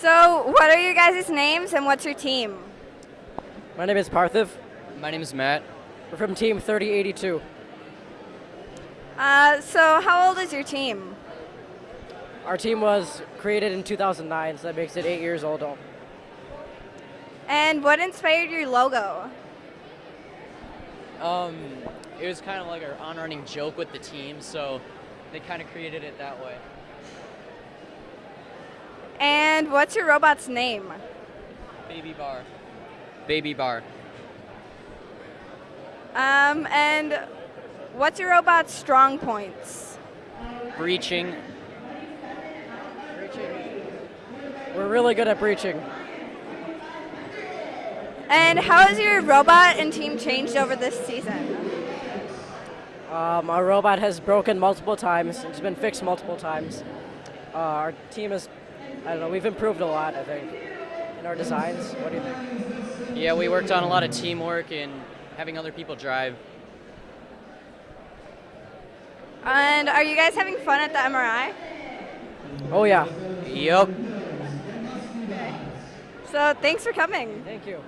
So, what are your guys' names and what's your team? My name is Parthiv. My name is Matt. We're from Team 3082. Uh, so, how old is your team? Our team was created in 2009, so that makes it eight years old. And what inspired your logo? Um, it was kind of like our on-running joke with the team, so they kind of created it that way. And what's your robot's name? Baby bar. Baby bar. Um, and what's your robot's strong points? Breaching. Breaching. We're really good at breaching. And how has your robot and team changed over this season? Um, our robot has broken multiple times. It's been fixed multiple times. Uh, our team is, I don't know, we've improved a lot, I think, in our designs. What do you think? Yeah, we worked on a lot of teamwork and having other people drive. And are you guys having fun at the MRI? Oh, yeah. Yup. So, thanks for coming. Thank you.